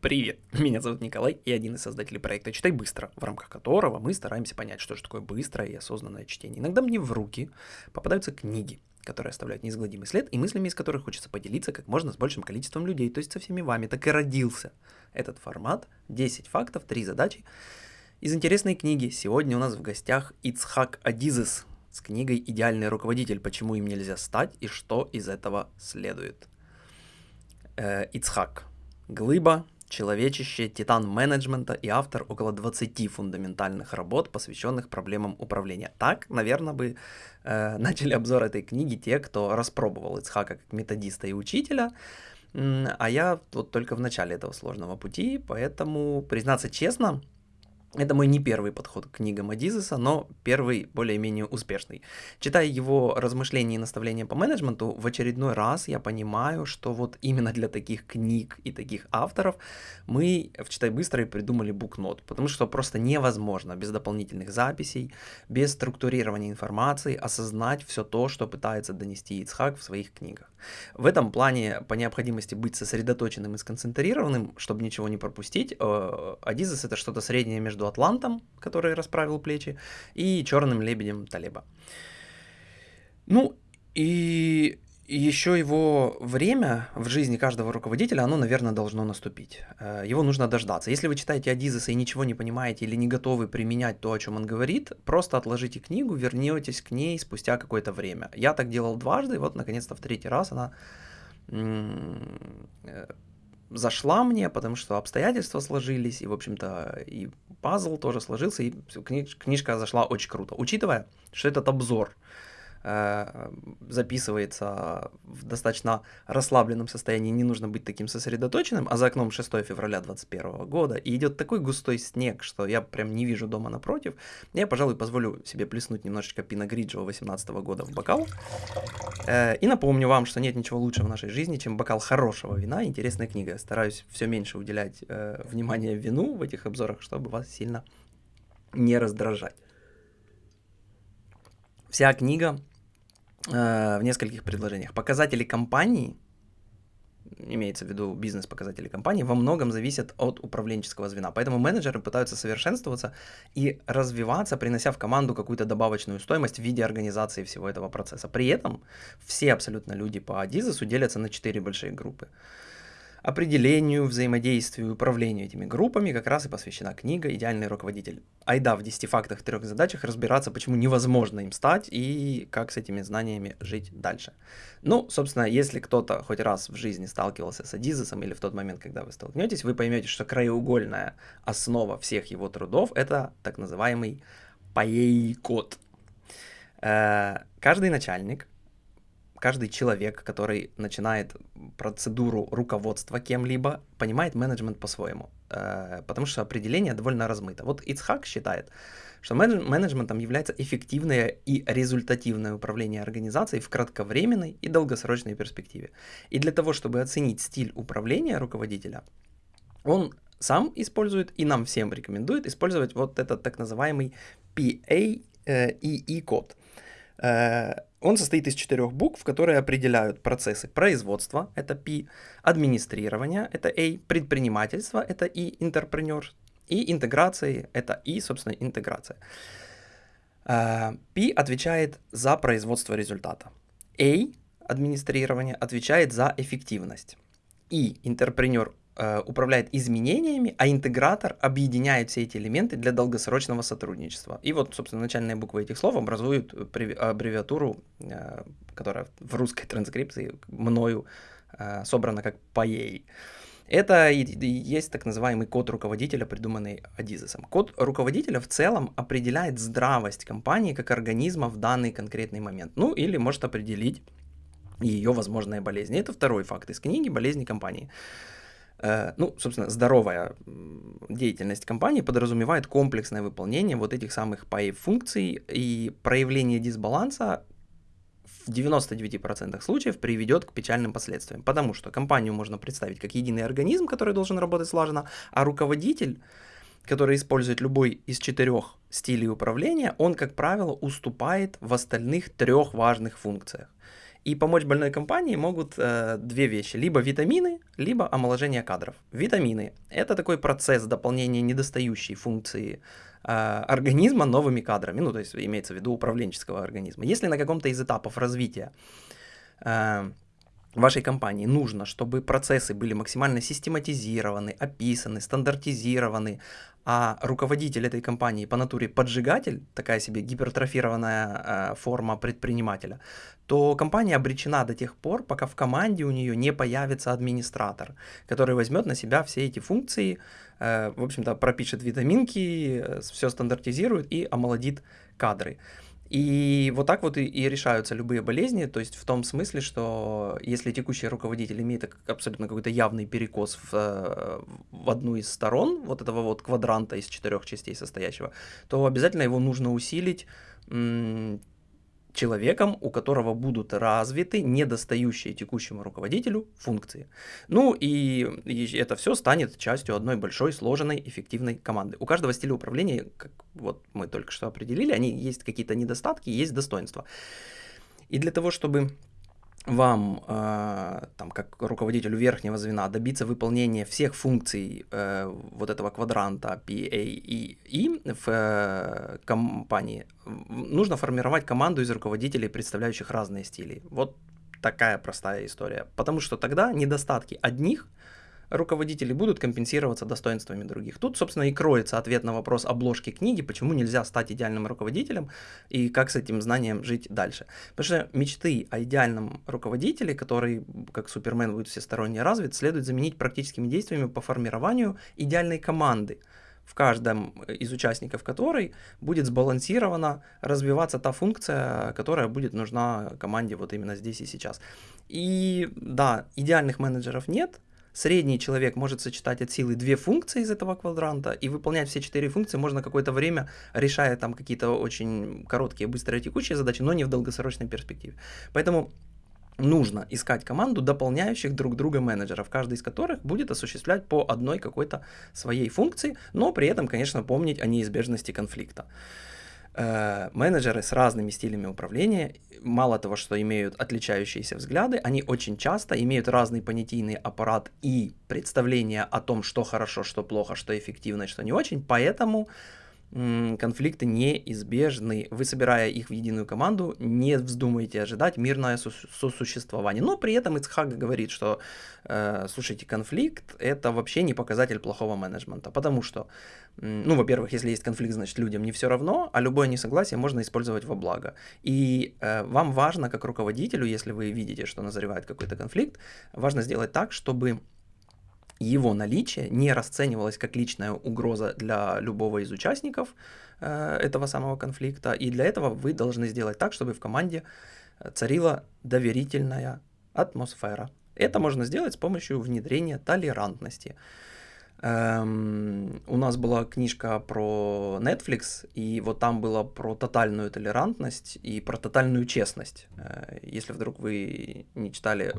Привет, меня зовут Николай, и один из создателей проекта «Читай быстро», в рамках которого мы стараемся понять, что же такое быстрое и осознанное чтение. Иногда мне в руки попадаются книги, которые оставляют неизгладимый след, и мыслями из которых хочется поделиться как можно с большим количеством людей, то есть со всеми вами. Так и родился этот формат, 10 фактов, 3 задачи из интересной книги. Сегодня у нас в гостях Ицхак Адизес с книгой «Идеальный руководитель. Почему им нельзя стать и что из этого следует». Э, Ицхак. Глыба, человечище, титан менеджмента и автор около 20 фундаментальных работ, посвященных проблемам управления. Так, наверное, бы э, начали обзор этой книги те, кто распробовал Ицхака как методиста и учителя, а я вот только в начале этого сложного пути, поэтому, признаться честно, это мой не первый подход к книгам Адизеса, но первый более-менее успешный. Читая его размышления и наставления по менеджменту, в очередной раз я понимаю, что вот именно для таких книг и таких авторов мы в «Читай быстро» и придумали букнот, потому что просто невозможно без дополнительных записей, без структурирования информации осознать все то, что пытается донести Ицхак в своих книгах. В этом плане, по необходимости быть сосредоточенным и сконцентрированным, чтобы ничего не пропустить, э, Адизес это что-то среднее между между Атлантом, который расправил плечи, и черным лебедем Талиба. Ну, и еще его время в жизни каждого руководителя, оно, наверное, должно наступить. Э, его нужно дождаться. Если вы читаете Адизеса и ничего не понимаете или не готовы применять то, о чем он говорит, просто отложите книгу, вернетесь к ней спустя какое-то время. Я так делал дважды, и вот, наконец-то, в третий раз она э, зашла мне, потому что обстоятельства сложились, и, в общем-то, и пазл тоже сложился, и книж книжка зашла очень круто. Учитывая, что этот обзор записывается в достаточно расслабленном состоянии, не нужно быть таким сосредоточенным, а за окном 6 февраля 2021 года, и идет такой густой снег, что я прям не вижу дома напротив, я, пожалуй, позволю себе плеснуть немножечко Пина Гриджио 18 года в бокал. Э, и напомню вам, что нет ничего лучше в нашей жизни, чем бокал хорошего вина, интересная книга. Стараюсь все меньше уделять э, внимания вину в этих обзорах, чтобы вас сильно не раздражать. Вся книга Э, в нескольких предложениях. Показатели компании, имеется в виду бизнес-показатели компании, во многом зависят от управленческого звена. Поэтому менеджеры пытаются совершенствоваться и развиваться, принося в команду какую-то добавочную стоимость в виде организации всего этого процесса. При этом все абсолютно люди по Адизесу делятся на четыре большие группы определению, взаимодействию управлению этими группами как раз и посвящена книга «Идеальный руководитель». Айда в 10 фактах, трех задачах разбираться, почему невозможно им стать и как с этими знаниями жить дальше. Ну, собственно, если кто-то хоть раз в жизни сталкивался с Адизесом или в тот момент, когда вы столкнетесь, вы поймете, что краеугольная основа всех его трудов – это так называемый паей-код. Э, каждый начальник каждый человек, который начинает процедуру руководства кем-либо, понимает менеджмент по-своему, э, потому что определение довольно размыто. Вот Ицхак считает, что менеджментом является эффективное и результативное управление организацией в кратковременной и долгосрочной перспективе. И для того, чтобы оценить стиль управления руководителя, он сам использует и нам всем рекомендует использовать вот этот так называемый PAEE-код. Э, он состоит из четырех букв, которые определяют процессы производства, это P, администрирования, это A, предпринимательство, это И, интерпренер, и интеграции, это И, собственно, интеграция. Э, P отвечает за производство результата. A, администрирование, отвечает за эффективность. И, интерпренер, Э, управляет изменениями, а интегратор объединяет все эти элементы для долгосрочного сотрудничества. И вот, собственно, начальные буквы этих слов образуют аббревиатуру, э, которая в русской транскрипции мною э, собрана как ПАЕЙ. Это и есть так называемый код руководителя, придуманный Адизесом. Код руководителя в целом определяет здравость компании как организма в данный конкретный момент. Ну или может определить ее возможные болезни. Это второй факт из книги «Болезни компании». Э, ну, собственно, здоровая деятельность компании подразумевает комплексное выполнение вот этих самых PAE-функций, и проявление дисбаланса в 99% случаев приведет к печальным последствиям, потому что компанию можно представить как единый организм, который должен работать слаженно, а руководитель, который использует любой из четырех стилей управления, он, как правило, уступает в остальных трех важных функциях. И помочь больной компании могут э, две вещи. Либо витамины, либо омоложение кадров. Витамины – это такой процесс дополнения недостающей функции э, организма новыми кадрами. Ну, то есть имеется в виду управленческого организма. Если на каком-то из этапов развития э, вашей компании нужно, чтобы процессы были максимально систематизированы, описаны, стандартизированы, а руководитель этой компании по натуре поджигатель, такая себе гипертрофированная э, форма предпринимателя, то компания обречена до тех пор, пока в команде у нее не появится администратор, который возьмет на себя все эти функции, э, в общем-то пропишет витаминки, э, все стандартизирует и омолодит кадры. И вот так вот и, и решаются любые болезни, то есть в том смысле, что если текущий руководитель имеет абсолютно какой-то явный перекос в, э, в одну из сторон вот этого вот квадранта из четырех частей состоящего, то обязательно его нужно усилить человеком, у которого будут развиты недостающие текущему руководителю функции. Ну и, это все станет частью одной большой, сложенной, эффективной команды. У каждого стиля управления, как вот мы только что определили, они есть какие-то недостатки, есть достоинства. И для того, чтобы вам, э, там, как руководителю верхнего звена, добиться выполнения всех функций э, вот этого квадранта PAEE в э, компании, нужно формировать команду из руководителей, представляющих разные стили. Вот такая простая история. Потому что тогда недостатки одних – руководители будут компенсироваться достоинствами других. Тут, собственно, и кроется ответ на вопрос обложки книги, почему нельзя стать идеальным руководителем и как с этим знанием жить дальше. Потому что мечты о идеальном руководителе, который, как Супермен, будет всесторонне развит, следует заменить практическими действиями по формированию идеальной команды, в каждом из участников которой будет сбалансирована развиваться та функция, которая будет нужна команде вот именно здесь и сейчас. И да, идеальных менеджеров нет, Средний человек может сочетать от силы две функции из этого квадранта и выполнять все четыре функции можно какое-то время, решая там какие-то очень короткие, быстрые, текущие задачи, но не в долгосрочной перспективе. Поэтому нужно искать команду дополняющих друг друга менеджеров, каждый из которых будет осуществлять по одной какой-то своей функции, но при этом, конечно, помнить о неизбежности конфликта. Э, менеджеры с разными стилями управления, мало того, что имеют отличающиеся взгляды, они очень часто имеют разный понятийный аппарат и представление о том, что хорошо, что плохо, что эффективно, что не очень, поэтому конфликты неизбежны. Вы, собирая их в единую команду, не вздумайте ожидать мирное сосуществование. Но при этом Ицхак говорит, что, э, слушайте, конфликт – это вообще не показатель плохого менеджмента. Потому что, ну, во-первых, если есть конфликт, значит, людям не все равно, а любое несогласие можно использовать во благо. И э, вам важно, как руководителю, если вы видите, что назревает какой-то конфликт, важно сделать так, чтобы его наличие не расценивалось как личная угроза для любого из участников э, этого самого конфликта, и для этого вы должны сделать так, чтобы в команде э, царила доверительная атмосфера. Это можно сделать с помощью внедрения толерантности. Эм, у нас была книжка про Netflix, и вот там было про тотальную толерантность и про тотальную честность. Э, если вдруг вы не читали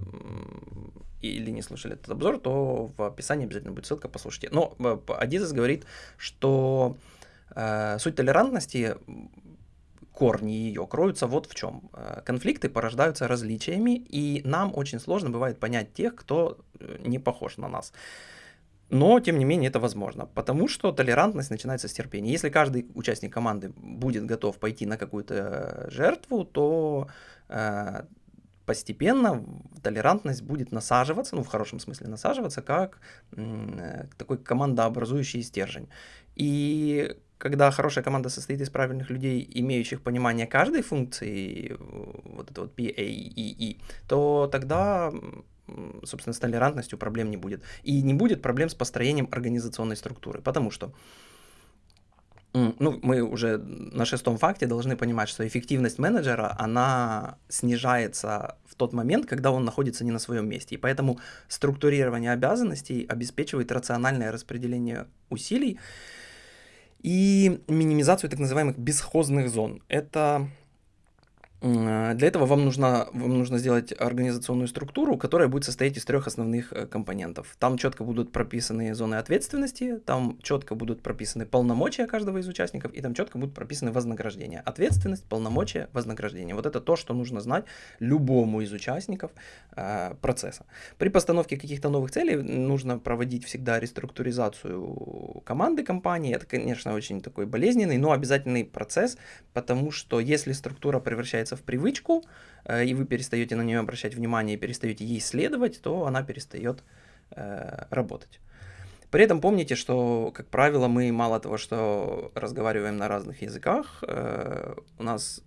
или не слушали этот обзор, то в описании обязательно будет ссылка, послушайте. Но э, Адизес говорит, что э, суть толерантности корни ее кроются вот в чем. Э, конфликты порождаются различиями, и нам очень сложно бывает понять тех, кто э, не похож на нас. Но, тем не менее, это возможно, потому что толерантность начинается с терпения. Если каждый участник команды будет готов пойти на какую-то жертву, то э, постепенно толерантность будет насаживаться, ну в хорошем смысле насаживаться, как э, такой командообразующий стержень. И когда хорошая команда состоит из правильных людей, имеющих понимание каждой функции, вот это вот P, A, E, E, то тогда собственно, с толерантностью проблем не будет. И не будет проблем с построением организационной структуры, потому что ну, мы уже на шестом факте должны понимать, что эффективность менеджера, она снижается в тот момент, когда он находится не на своем месте. И поэтому структурирование обязанностей обеспечивает рациональное распределение усилий и минимизацию так называемых бесхозных зон. Это Для этого вам нужно, вам нужно сделать организационную структуру, которая будет состоять из трех основных э, компонентов. Там четко будут прописаны зоны ответственности, там четко будут прописаны полномочия каждого из участников, и там четко будут прописаны вознаграждения. Ответственность, полномочия, вознаграждение. Вот это то, что нужно знать любому из участников э, процесса. При постановке каких-то новых целей нужно проводить всегда реструктуризацию команды компании. Это, конечно, очень такой болезненный, но обязательный процесс, потому что если структура превращается превращается в привычку, э, и вы перестаете на нее обращать внимание и перестаете ей следовать, то она перестает э, работать. При этом помните, что, как правило, мы мало того, что разговариваем на разных языках, э, у нас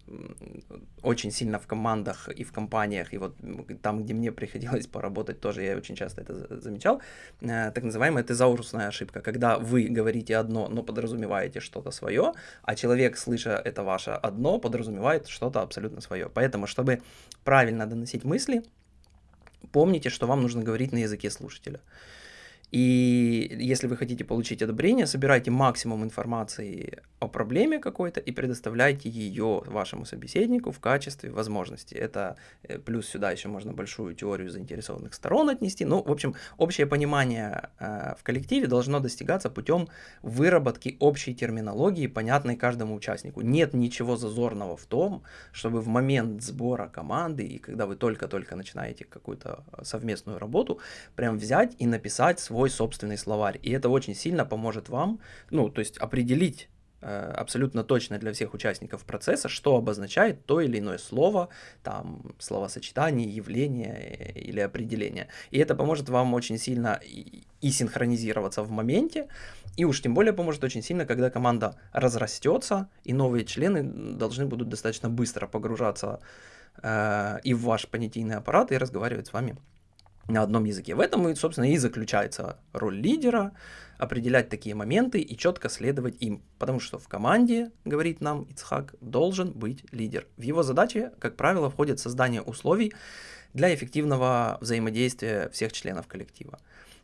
очень сильно в командах и в компаниях, и вот там, где мне приходилось поработать, тоже я очень часто это замечал, э, так называемая тезаурусная ошибка, когда вы говорите одно, но подразумеваете что-то свое, а человек, слыша это ваше одно, подразумевает что-то абсолютно свое. Поэтому, чтобы правильно доносить мысли, помните, что вам нужно говорить на языке слушателя. И если вы хотите получить одобрение, собирайте максимум информации о проблеме какой-то и предоставляйте ее вашему собеседнику в качестве возможности. Это э, плюс сюда еще можно большую теорию заинтересованных сторон отнести. Ну, в общем, общее понимание э, в коллективе должно достигаться путем выработки общей терминологии, понятной каждому участнику. Нет ничего зазорного в том, чтобы в момент сбора команды и когда вы только-только начинаете какую-то совместную работу, прям взять и написать свой собственный словарь. И это очень сильно поможет вам, ну, то есть определить Э, абсолютно точно для всех участников процесса, что обозначает то или иное слово, там, словосочетание, явление э, или определение. И это поможет вам очень сильно и, и синхронизироваться в моменте, и уж тем более поможет очень сильно, когда команда разрастется, и новые члены должны будут достаточно быстро погружаться э, и в ваш понятийный аппарат и разговаривать с вами на одном языке. В этом, собственно, и заключается роль лидера, определять такие моменты и четко следовать им. Потому что в команде, говорит нам Ицхак, должен быть лидер. В его задачи, как правило, входит создание условий для эффективного взаимодействия всех членов коллектива.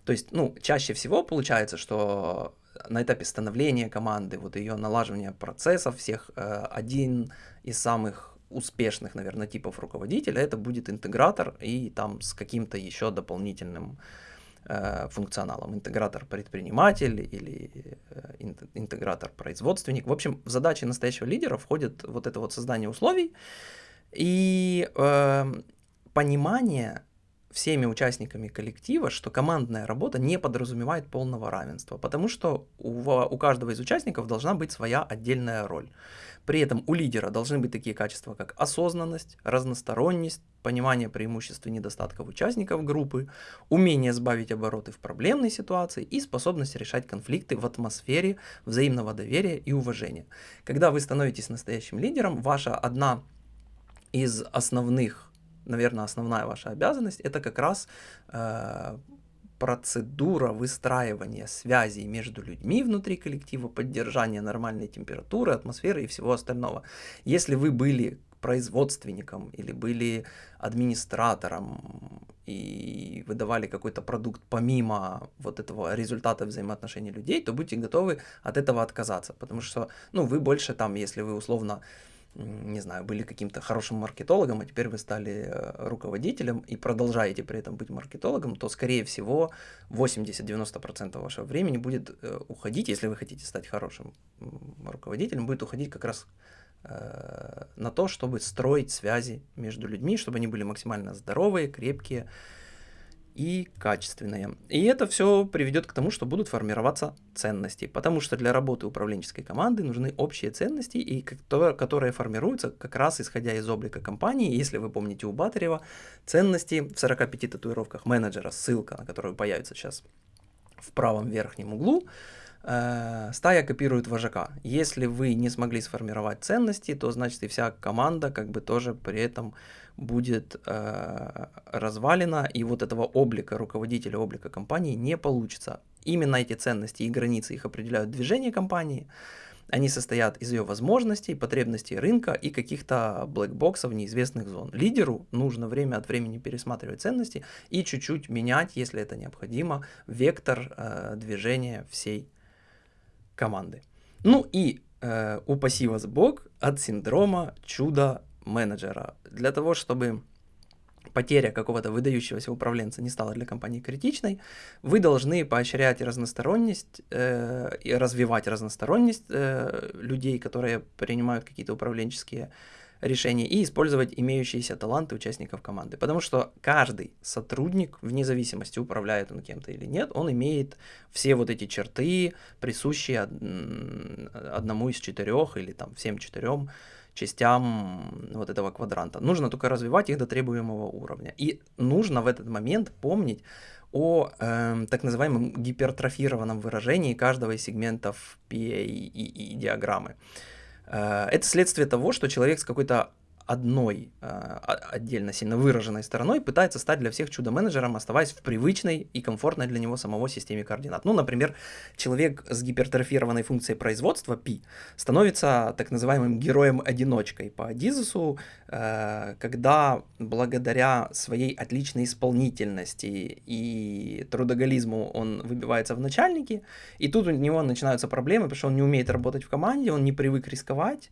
То есть, ну, чаще всего получается, что на этапе становления команды, вот ее налаживания процессов всех, э, один из самых успешных, наверное, типов руководителя, это будет интегратор и там с каким-то еще дополнительным э, функционалом. Интегратор-предприниматель или э, интегратор-производственник. В общем, в задачи настоящего лидера входит вот это вот создание условий и э, понимание всеми участниками коллектива, что командная работа не подразумевает полного равенства, потому что у, у каждого из участников должна быть своя отдельная роль. При этом у лидера должны быть такие качества, как осознанность, разносторонность, понимание преимуществ и недостатков участников группы, умение сбавить обороты в проблемной ситуации и способность решать конфликты в атмосфере взаимного доверия и уважения. Когда вы становитесь настоящим лидером, ваша одна из основных, наверное, основная ваша обязанность, это как раз э, процедура выстраивания связей между людьми внутри коллектива, поддержания нормальной температуры, атмосферы и всего остального. Если вы были производственником или были администратором и выдавали какой-то продукт помимо вот этого результата взаимоотношений людей, то будьте готовы от этого отказаться, потому что, ну, вы больше там, если вы условно не знаю, были каким-то хорошим маркетологом, а теперь вы стали э, руководителем и продолжаете при этом быть маркетологом, то, скорее всего, 80-90% вашего времени будет э, уходить, если вы хотите стать хорошим руководителем, будет уходить как раз э, на то, чтобы строить связи между людьми, чтобы они были максимально здоровые, крепкие, и качественные. И это все приведет к тому, что будут формироваться ценности, потому что для работы управленческой команды нужны общие ценности, и которые формируются как раз исходя из облика компании. Если вы помните у Батарева, ценности в 45 татуировках менеджера, ссылка на которую появится сейчас в правом верхнем углу, стая копирует вожака. Если вы не смогли сформировать ценности, то значит и вся команда как бы тоже при этом будет э, развалена, и вот этого облика руководителя, облика компании не получится. Именно эти ценности и границы их определяют движение компании, они состоят из ее возможностей, потребностей рынка и каких-то блэкбоксов неизвестных зон. Лидеру нужно время от времени пересматривать ценности и чуть-чуть менять, если это необходимо, вектор э, движения всей команды. Ну и э, упаси вас Бог от синдрома чуда менеджера, для того, чтобы потеря какого-то выдающегося управленца не стала для компании критичной, вы должны поощрять разносторонность э, и развивать разносторонность э, людей, которые принимают какие-то управленческие решения, и использовать имеющиеся таланты участников команды. Потому что каждый сотрудник, вне зависимости, управляет он кем-то или нет, он имеет все вот эти черты, присущие одному из четырех или там всем четырем частям вот этого квадранта. Нужно только развивать их до требуемого уровня. И нужно в этот момент помнить о э, так называемом гипертрофированном выражении каждого из сегментов PA и, и, и диаграммы. Э, это следствие того, что человек с какой-то одной э, отдельно сильно выраженной стороной пытается стать для всех чудо-менеджером, оставаясь в привычной и комфортной для него самого системе координат. Ну, например, человек с гипертрофированной функцией производства P становится так называемым героем-одиночкой по Адизусу, э, когда благодаря своей отличной исполнительности и трудоголизму он выбивается в начальники, и тут у него начинаются проблемы, потому что он не умеет работать в команде, он не привык рисковать,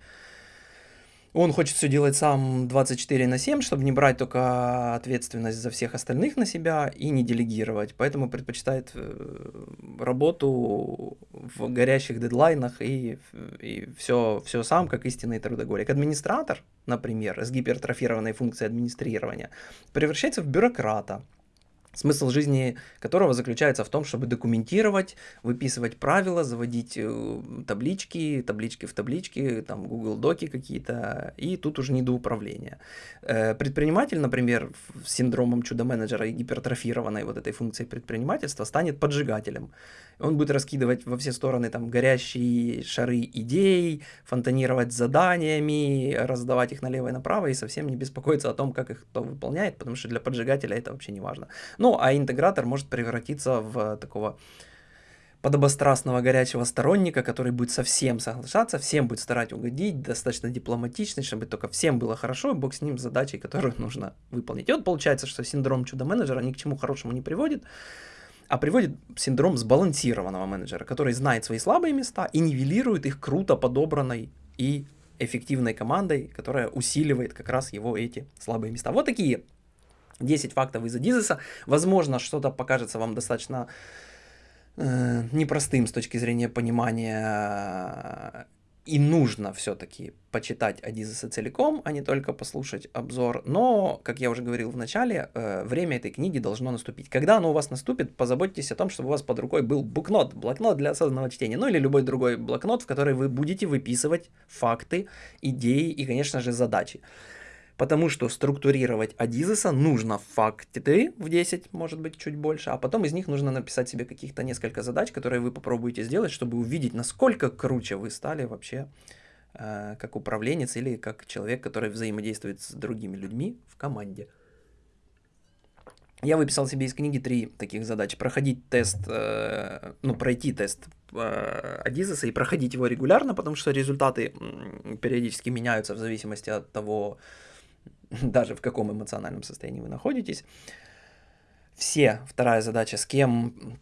он хочет все делать сам 24 на 7, чтобы не брать только ответственность за всех остальных на себя и не делегировать. Поэтому предпочитает э, работу в горящих дедлайнах и, и все, все сам, как истинный трудоголик. Администратор, например, с гипертрофированной функцией администрирования, превращается в бюрократа, смысл жизни которого заключается в том, чтобы документировать, выписывать правила, заводить э, таблички, таблички в таблички, там Google Доки какие-то, и тут уже не до управления. Э, предприниматель, например, с синдромом чудо-менеджера и гипертрофированной вот этой функцией предпринимательства станет поджигателем. Он будет раскидывать во все стороны там горящие шары идей, фонтанировать заданиями, раздавать их налево и направо и совсем не беспокоиться о том, как их кто выполняет, потому что для поджигателя это вообще не важно. Ну, а интегратор может превратиться в такого подобострастного горячего сторонника, который будет совсем соглашаться, всем будет старать угодить, достаточно дипломатичный, чтобы только всем было хорошо, и бог с ним с задачей, которую нужно выполнить. И вот получается, что синдром чудо-менеджера ни к чему хорошему не приводит, а приводит синдром сбалансированного менеджера, который знает свои слабые места и нивелирует их круто подобранной и эффективной командой, которая усиливает как раз его эти слабые места. Вот такие 10 фактов из Адизеса. Возможно, что-то покажется вам достаточно э, непростым с точки зрения понимания и нужно все-таки почитать Адизеса целиком, а не только послушать обзор. Но, как я уже говорил в начале, э, время этой книги должно наступить. Когда оно у вас наступит, позаботьтесь о том, чтобы у вас под рукой был букнот, блокнот для осознанного чтения, ну или любой другой блокнот, в который вы будете выписывать факты, идеи и, конечно же, задачи. Потому что структурировать Адизеса нужно факты в 10, может быть, чуть больше, а потом из них нужно написать себе каких-то несколько задач, которые вы попробуете сделать, чтобы увидеть, насколько круче вы стали вообще э, как управленец или как человек, который взаимодействует с другими людьми в команде. Я выписал себе из книги три таких задачи. Проходить тест, э, ну, пройти тест э, и проходить его регулярно, потому что результаты периодически меняются в зависимости от того, даже в каком эмоциональном состоянии вы находитесь. Все, вторая задача, с кем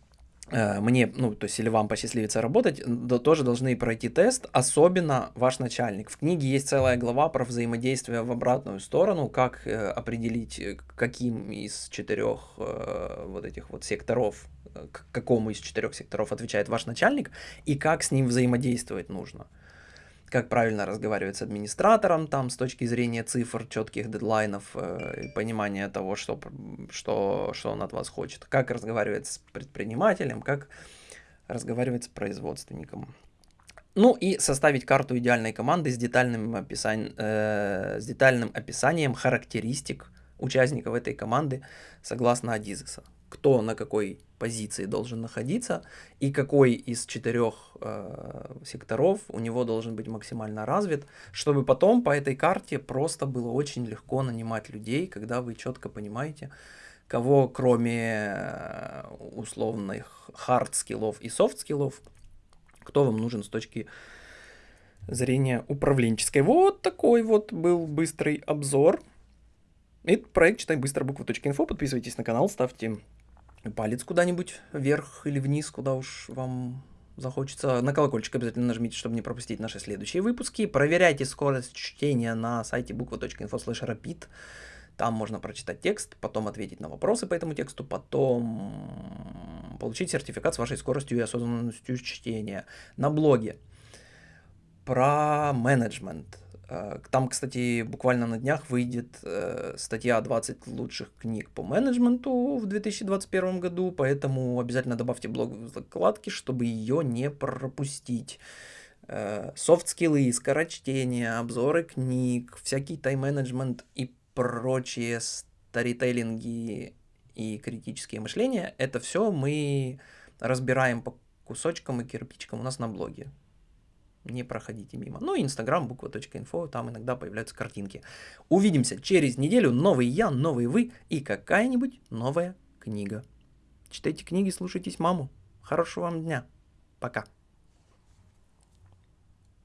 э, мне, ну, то есть или вам посчастливится работать, то тоже должны пройти тест, особенно ваш начальник. В книге есть целая глава про взаимодействие в обратную сторону, как э, определить, э, каким из четырех э, вот этих вот секторов, э, к какому из четырех секторов отвечает ваш начальник, и как с ним взаимодействовать нужно как правильно разговаривать с администратором, там, с точки зрения цифр, четких дедлайнов, э, понимания того, что, что, что он от вас хочет, как разговаривать с предпринимателем, как разговаривать с производственником. Ну и составить карту идеальной команды с детальным, описанием, э, с детальным описанием характеристик участников этой команды согласно Адизеса кто на какой позиции должен находиться и какой из четырех э, секторов у него должен быть максимально развит, чтобы потом по этой карте просто было очень легко нанимать людей, когда вы четко понимаете, кого кроме э, условных hard скиллов и soft скиллов, кто вам нужен с точки зрения управленческой. Вот такой вот был быстрый обзор. Это проект «Читай быстро буквы.инфо». Подписывайтесь на канал, ставьте палец куда-нибудь вверх или вниз, куда уж вам захочется. На колокольчик обязательно нажмите, чтобы не пропустить наши следующие выпуски. Проверяйте скорость чтения на сайте буква.info rapid. Там можно прочитать текст, потом ответить на вопросы по этому тексту, потом получить сертификат с вашей скоростью и осознанностью чтения. На блоге про менеджмент. Э, там, кстати, буквально на днях выйдет э, статья 20 лучших книг по менеджменту в 2021 году, поэтому обязательно добавьте блог в закладки, чтобы ее не пропустить. Софт-скиллы, скорочтение, обзоры книг, всякий тайм-менеджмент и прочие старителлинги и критические мышления, это все мы разбираем по кусочкам и кирпичикам у нас на блоге. Не проходите мимо. Ну и инстаграм, буква.инфо, там иногда появляются картинки. Увидимся через неделю. Новый я, новый вы и какая-нибудь новая книга. Читайте книги, слушайтесь маму. Хорошего вам дня. Пока.